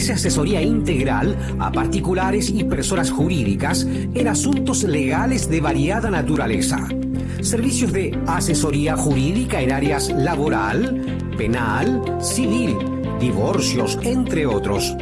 ofrece asesoría integral a particulares y personas jurídicas en asuntos legales de variada naturaleza. Servicios de asesoría jurídica en áreas laboral, penal, civil, divorcios, entre otros